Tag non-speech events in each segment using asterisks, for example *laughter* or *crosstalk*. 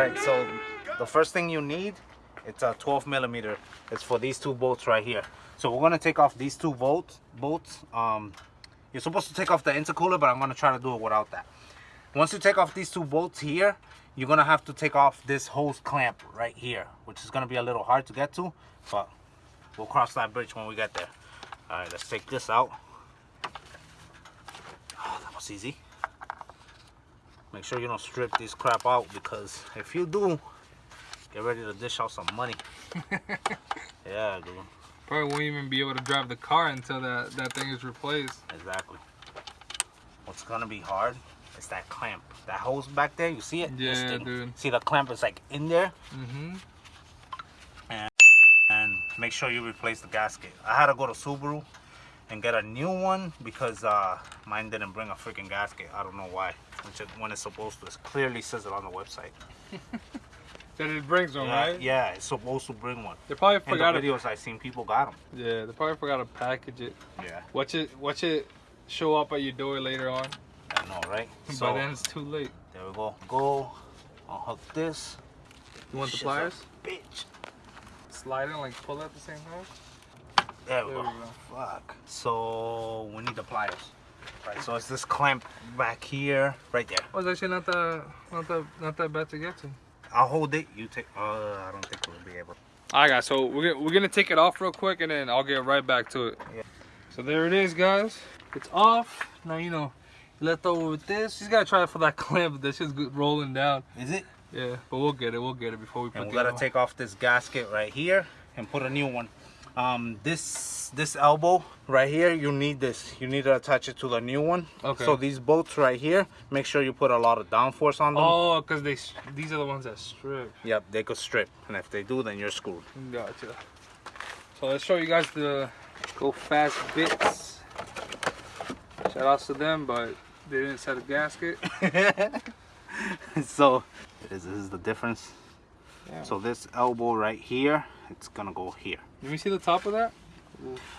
right, so the first thing you need, it's a 12 millimeter. It's for these two bolts right here. So we're gonna take off these two bolts. Bolts. Um, you're supposed to take off the intercooler, but I'm gonna try to do it without that. Once you take off these two bolts here, you're gonna have to take off this hose clamp right here, which is gonna be a little hard to get to, but we'll cross that bridge when we get there. All right, let's take this out. Oh, that was easy. Make sure you don't strip this crap out because if you do, get ready to dish out some money. *laughs* yeah, dude. Probably won't even be able to drive the car until that, that thing is replaced. Exactly. What's gonna be hard is that clamp. That hose back there, you see it? Yeah, dude. See the clamp is like in there? Mm-hmm. and make sure you replace the gasket. I had to go to Subaru and get a new one because uh, mine didn't bring a freaking gasket. I don't know why. Which it, when it's supposed to, it clearly says it on the website. *laughs* That it brings them, yeah, right? yeah, it's supposed to bring one. They probably forgot. In the videos I seen people got them. Yeah, they probably forgot to package it. Yeah, Watch it watch it show up at your door later on. I know, right? By So then it's too late. there we go. Go. Unhook this. You want the pliers? Bitch. Slide it like pull at the same time? There we There go. we Fuck. So we need the pliers. Right. So it's this clamp back here, right there. Oh, actually not that not that not that bad to get to. I'll hold it. You take. Uh, I don't think we'll be able. Alright guys, so we're gonna, we're gonna take it off real quick and then I'll get right back to it. Yeah. So there it is guys. It's off. Now you know, left over with this. You just gotta try it for that *laughs* clamp. That's just good rolling down. Is it? Yeah, but we'll get it. We'll get it before we put And we gotta other take off this gasket right here and put a new one. Um, this this elbow right here, you need this. You need to attach it to the new one. Okay. So these bolts right here, make sure you put a lot of downforce on them. Oh, because they these are the ones that strip. Yep, they could strip, and if they do, then you're screwed. Gotcha. So let's show you guys the Go Fast Bits. Shout outs to them, but they didn't set a gasket. *laughs* so this is the difference. Yeah. So this elbow right here, it's gonna go here. Let me see the top of that.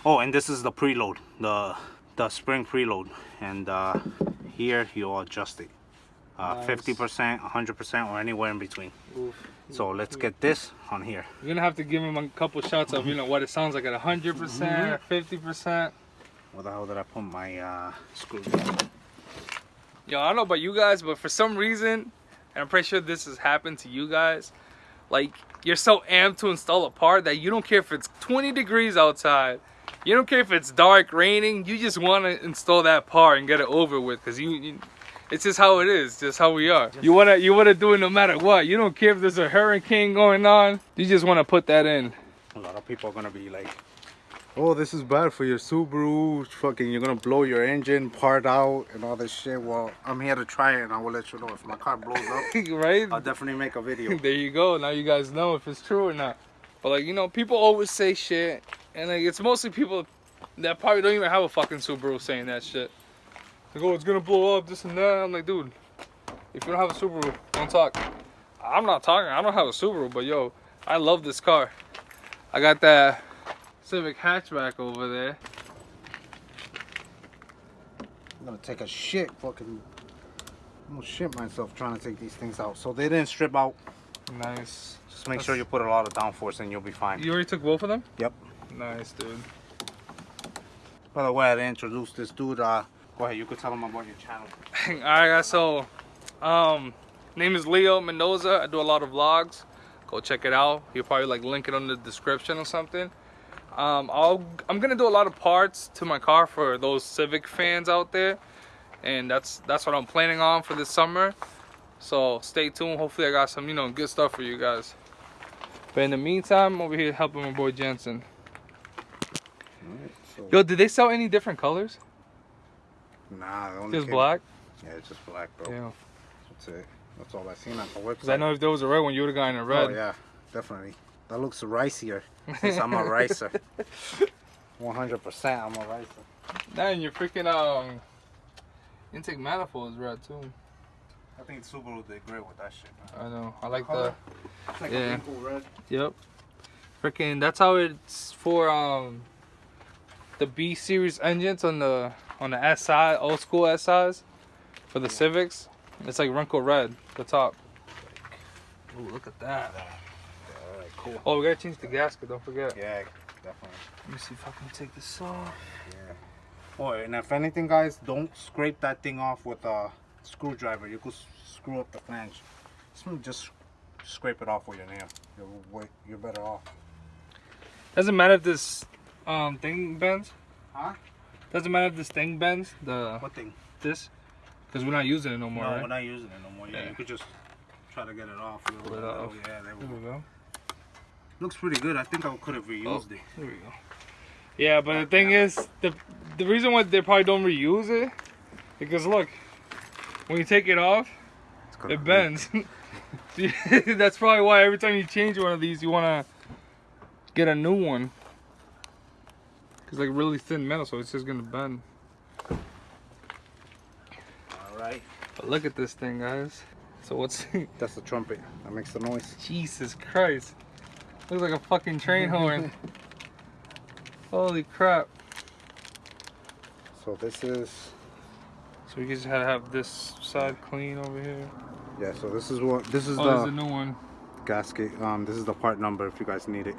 Oh, and this is the preload, the the spring preload, and uh, here you adjust it, uh, Nice. fifty percent, hundred percent, or anywhere in between. Oof. So let's get this on here. You're gonna have to give him a couple shots of you know what it sounds like at 100 percent or 50 percent. Where the hell did I put my uh, screw? Yo, I don't know about you guys, but for some reason, and I'm pretty sure this has happened to you guys, like you're so amped to install a part that you don't care if it's 20 degrees outside. You don't care if it's dark, raining. You just want to install that part and get it over with, cause you, you it's just how it is, just how we are. You wanna, you wanna do it no matter what. You don't care if there's a hurricane going on. You just wanna put that in. A lot of people are gonna be like, "Oh, this is bad for your Subaru. Fucking, you're gonna blow your engine part out and all this shit." Well, I'm here to try it, and I will let you know if my car blows up. *laughs* right? I'll definitely make a video. *laughs* there you go. Now you guys know if it's true or not. But like you know, people always say shit, and like it's mostly people that probably don't even have a fucking Subaru saying that shit. Like, oh, it's gonna blow up, this and that. I'm like, dude, if you don't have a Subaru, don't talk. I'm not talking. I don't have a Subaru, but yo, I love this car. I got that Civic hatchback over there. I'm gonna take a shit. Fucking, I'm gonna shit myself trying to take these things out. So they didn't strip out. Nice. Just make sure you put a lot of downforce, and you'll be fine. You already took both of them? Yep. Nice, dude. By the way, I didn't introduce this dude. Uh, go ahead. You could tell him about your channel. *laughs* Alright guys, so um name is Leo Mendoza. I do a lot of vlogs. Go check it out. You'll probably like link it on the description or something. Um I'll I'm gonna do a lot of parts to my car for those Civic fans out there. And that's that's what I'm planning on for this summer. So stay tuned. Hopefully I got some, you know, good stuff for you guys. But in the meantime, I'm over here helping my boy Jensen. So, Yo, did they sell any different colors? nah, Just came- black? Yeah, it's just black, bro. Yeah. That's it. That's all I seen on the website. I know if there was a red one, you would have gotten a red. Oh yeah, definitely. That looks ricier. Since I'm a ricer. *laughs* 100% I'm a ricer. Nah, and your freaking um intake manifold is red too. I think Subaru did great with that shit. Man. I know. I like the Color. It's like Yeah. a pink red. yep. Freaking that's how it's for um the B series engines on the on the SI old school SIs for the Civics. It's like wrinkle red the top. Ooh, look at that. Cool. Oh, we gotta change the gasket. Don't forget. Yeah, definitely. Let me see if I can take this off. Yeah. Oh, and if anything, guys, don't scrape that thing off with a screwdriver. You could screw up the flange. Just- scrape it off with your nail. You're, way, you're better off. Doesn't matter if this um thing bends. Huh? Doesn't matter if this thing bends. The What thing? this, because we're not using it no more, no, right? we're not using it no more. Yeah, Yeah. you could just try to get it off. Pull it off. Yeah, there we There go. we go. Looks pretty good. I think I could have reused oh, it. There we go. Yeah, but the thing is, the the reason why they probably don't reuse it, because look, when you take it off, It's it bends. *laughs* *laughs* That's probably why every time you change one of these, you wanna get a new one. Cause like really thin metal, so it's just gonna bend. All right. But look at this thing, guys. So what's *laughs* That's the trumpet. That makes the noise. Jesus Christ? Looks like a fucking train horn. Holy crap! So this is So we just had to have this side clean over here. yeah. So this is what this is Oh, the a new one. gasket. Um, this is the part number if you guys need it.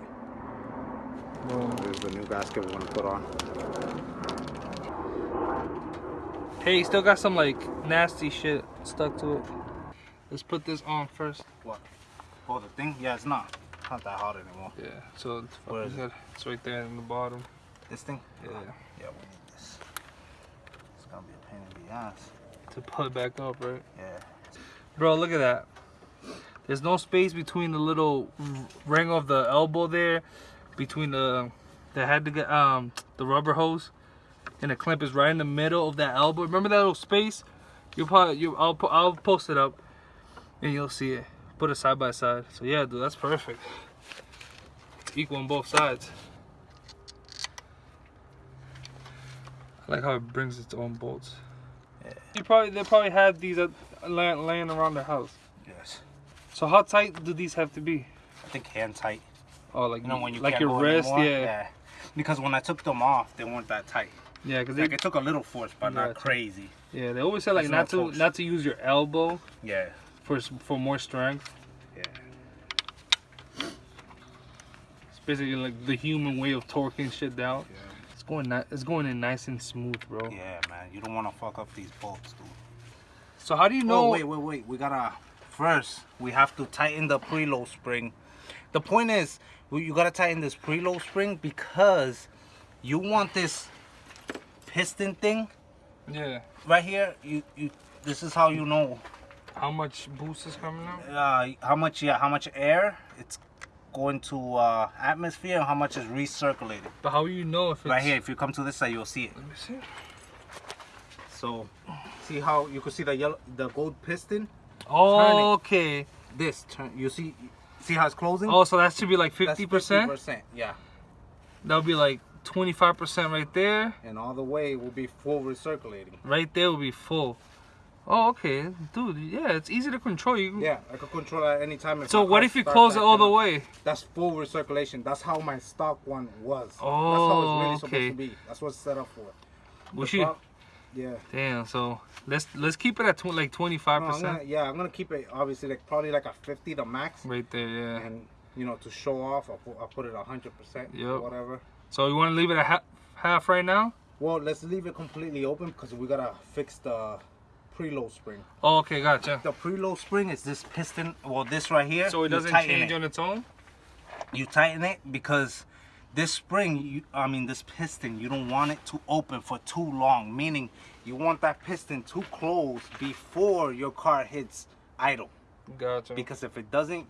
Boom. There's the new gasket we're gonna put on. Hey, still got some like nasty shit stuck to it. Let's put this on first. What? Oh, the thing? Yeah, it's not. Not that hot anymore. Yeah, so it's, Where is good. it's right there in the bottom. This thing? Yeah, Yeah, we need this. It's gonna be a pain in the ass. to put it back up, right? Yeah. Bro, look at that. There's no space between the little ring of the elbow there, between the the head to get um the rubber hose, and the clamp is right in the middle of that elbow. Remember that little space? You'll probably you I'll I'll post it up, and you'll see it. Put it side by side. So yeah, dude, that's perfect. It's equal on both sides. I like how it brings its own bolts. Yeah. You probably they probably had these uh, lay- laying around the house. Yes. So how tight do these have to be? I think hand tight. Oh, like You know when you like your wrist, anymore? yeah, Because when I took them off, they weren't that tight. yeah, because they Like it took a little force, but not crazy. yeah they always say like not no to not to use your elbow Yeah. For for more strength. Yeah. It's basically like the human way of torquing shit down. Yeah. It's going ni- it's going in nice and smooth, bro. Yeah, man. You don't want to fuck up these bolts, dude. So how do you No, know? wait, wait, wait. We gotta first. We have to tighten the preload spring. The point is, you gotta tighten this preload spring because you want this piston thing Yeah. right here. You, you. This is how you know How much boost is coming out? uh, how much, yeah, how much air it's going to uh, atmosphere and how much is recirculated. But how do you know if it's Right here, if you come to this side, you'll see it. Let me see. So, see how you can see the yellow, the gold piston. Oh, okay. This turn. You see, see how it's closing. Oh, so that should be like fifty percent. 50%, Yeah. That would be like twenty five percent right there. And all the way will be full recirculating. Right there will be full. Oh, okay, dude. Yeah, it's easy to control. You. Yeah, I can control at any time. So what if you close it all the way? That's full recirculation. That's how my stock one was. Oh, That's how Oh, it's really okay. supposed to be. That's what it's set up for. We should. Yeah. Damn. So let's let's keep it at tw- like twenty five No, I'm gonna, percent. yeah, I'm gonna keep it obviously like probably like a 50 the max. Right there. Yeah. And you know to show off, I'll put, I'll put it 100 percent or Yep. whatever. So you want to leave it at half half right now? Well, let's leave it completely open because we gotta fix the preload spring. Oh, okay, gotcha. The preload spring is this piston, well, this right here. So it doesn't change it. on its own. You tighten it because this spring, you, I mean this piston, you don't want it to open for too long. Meaning, you want that piston to close before your car hits idle. Gotcha. Because if it doesn't,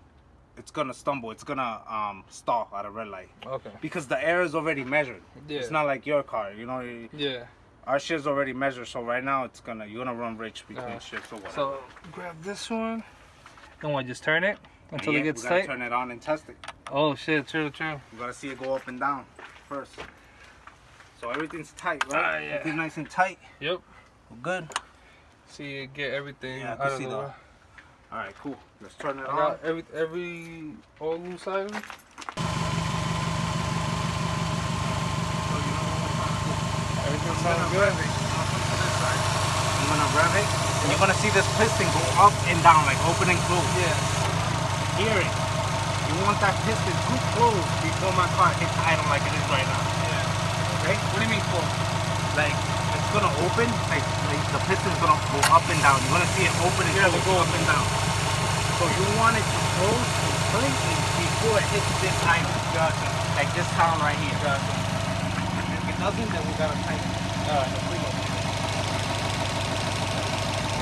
it's gonna stumble. It's gonna um, stall at a red light. Okay. Because the air is already measured. Yeah. It's not like your car. You know, Yeah. Our shit's already measured. So right now, it's gonna you're gonna run rich between Uh, shifts or whatever. So grab this one. And what? Just turn it until Yeah, it gets we gotta tight. Turn it on and test it. Oh shit! True. True. You gotta see it go up and down first. So everything's tight, right? Ah, yeah. Everything's nice and tight. Yep. We're good. See, you get everything Yeah, I can see that. All right, cool. Let's turn it I on. every every all loose items. Everything sounds good. I'm gonna rev it, and you're gonna see this piston go up and down, like open and close. Yeah. hear it. You want that piston too close before my car hits idle like it is right now. Yeah. Okay? What do you mean close? Like it's gonna open, like, like the piston's gonna go up and down. You're gonna see it open and Yeah, close, go up and down. So you want it to close completely before it hits this idle. Gotcha. Like this sound right here. Gotcha. If it doesn't, then we gotta tighten it. All right.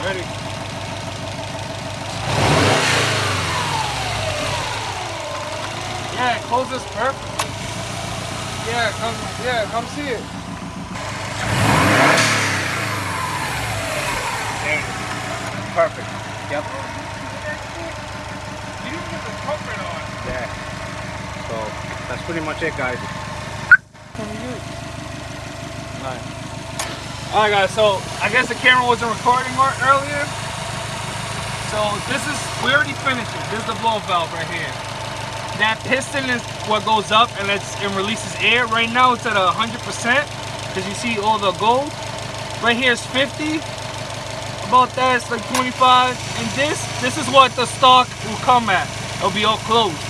Ready? Yeah, it closes perfectly. Yeah, come, yeah, come see it. There it is. Perfect. Yep. You didn't get the comfort on. Yeah. So that's pretty much it, guys. Alright. Alright guys, so I guess the camera wasn't recording earlier. So this is, we already finished it. This is the blow valve right here. That piston is what goes up and it's, it releases air. Right now it's at a 100% because you see all the gold. Right here is 50. About that it's like 25. And this, this is what the stock will come at. It'll be all closed.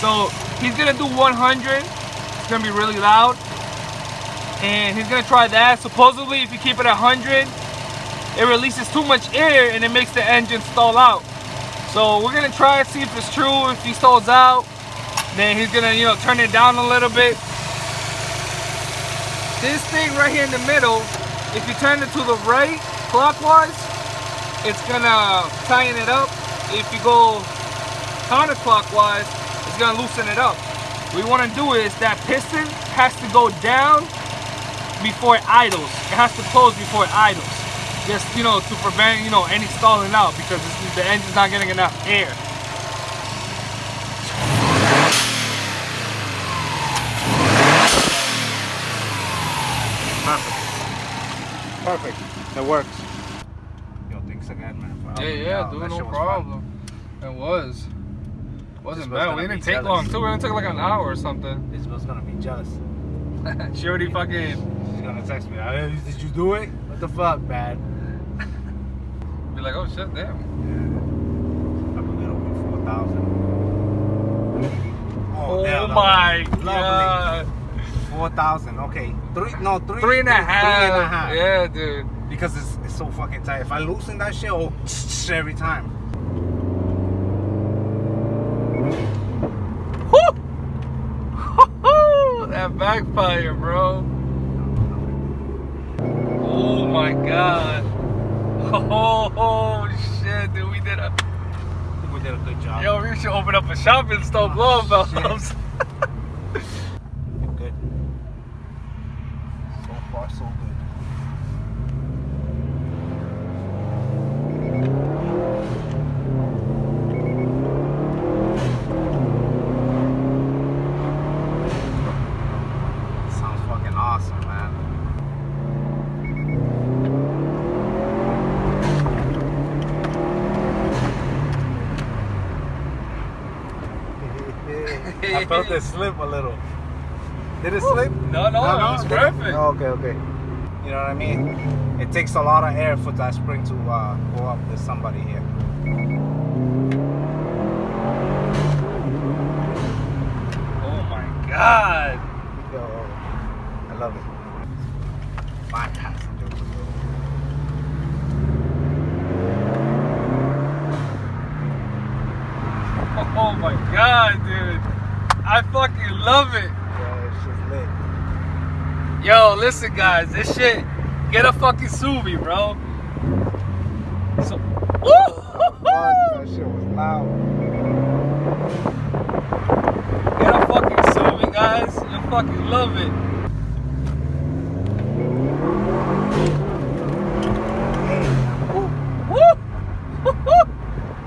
So he's gonna do 100. It's gonna be really loud and he's gonna try that. Supposedly, if you keep it at 100, it releases too much air and it makes the engine stall out. So we're gonna try and see if it's true. If he stalls out, then he's gonna, you know, turn it down a little bit. This thing right here in the middle, if you turn it to the right clockwise, it's gonna tighten it up. If you go counterclockwise, it's gonna loosen it up. What we wanna do is that piston has to go down before it idles. It has to close before it idles. Just, you know, to prevent, you know, any stalling out because it's, the engine's not getting enough air. Perfect. Perfect. It works. Yo, thanks again, man. for Yeah, yeah, out. dude, That no shit was fun. problem. It was. Wasn't This bad. gonna We didn't take jealous. long too. We only took like an hour or something. This was gonna be jealous. *laughs* she already fucking She's gonna text me. "Hey, Did you do it? What the fuck, man? be like, oh shit, damn. I put it over four thousand. Oh, oh damn, my lovely. god. Four thousand. Okay. Three. No, three. Three and a half. Three and a half. Yeah, dude. Because it's, it's so fucking tight. If I loosen that shit, oh, every time. *laughs* That backfire, bro. Oh my god. Oh, shit, dude. We did a. We did a good job. Yo, we should open up a shop and install Oh, *laughs* valves. Good. So far, so good. Sounds fucking awesome, man. I felt it slip a little. Did it slip? No, no, it was did perfect. Oh, okay, okay. You know what I mean? It takes a lot of air for that spring to uh, go up. There's somebody here. Oh my god. Yo, I love it. My passenger. Oh my god, dude. I fucking love it. Yeah, it's just lit. Yo, listen, guys, this shit. Get a fucking Subi, bro. So, that shit was loud. get a fucking Subi, guys. You'll fucking love it. Woo!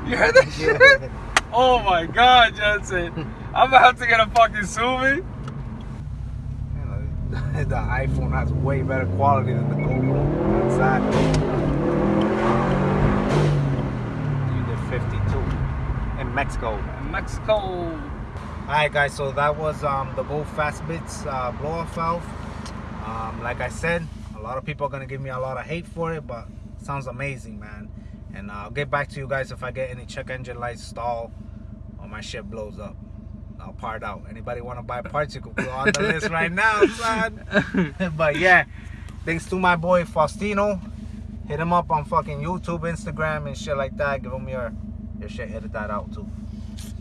*laughs* you heard that shit? Yeah. Oh my god, Johnson. *laughs* I'm about to get a fucking. You *laughs* the iPhone has way better quality than the GoPro. Sad. You did 52 in Mexico. Mexico. All right, guys. So that was um, the Go Fast Bits uh, blow-off valve. Um, like I said, a lot of people are gonna give me a lot of hate for it, but it sounds amazing, man. And uh, I'll get back to you guys if I get any check engine lights stall or my shit blows up. Part out. Anybody want to buy parts, you can go on the list right now, son. *laughs* but yeah, thanks to my boy Faustino. Hit him up on fucking YouTube, Instagram, and shit like that. Give him your your shit. Edit that out too.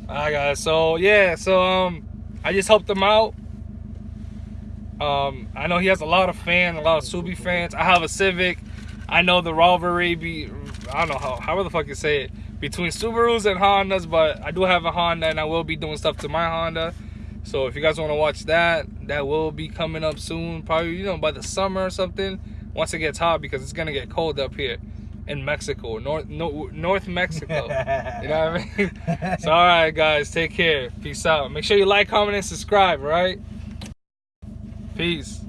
Alright guys, so yeah, so um I just helped him out. Um I know he has a lot of fans, a lot of Subi fans. I have a Civic. I know the rivalry be I don't know how however the fuck you say it between Subarus and Hondas, but I do have a Honda and I will be doing stuff to my Honda. So if you guys want to watch that, that will be coming up soon, probably you know by the summer or something. Once it gets hot because it's gonna get cold up here in Mexico, North no, North Mexico. *laughs* you know what I mean? so all right, guys, take care. Peace out. Make sure you like, comment, and subscribe. Right? Peace.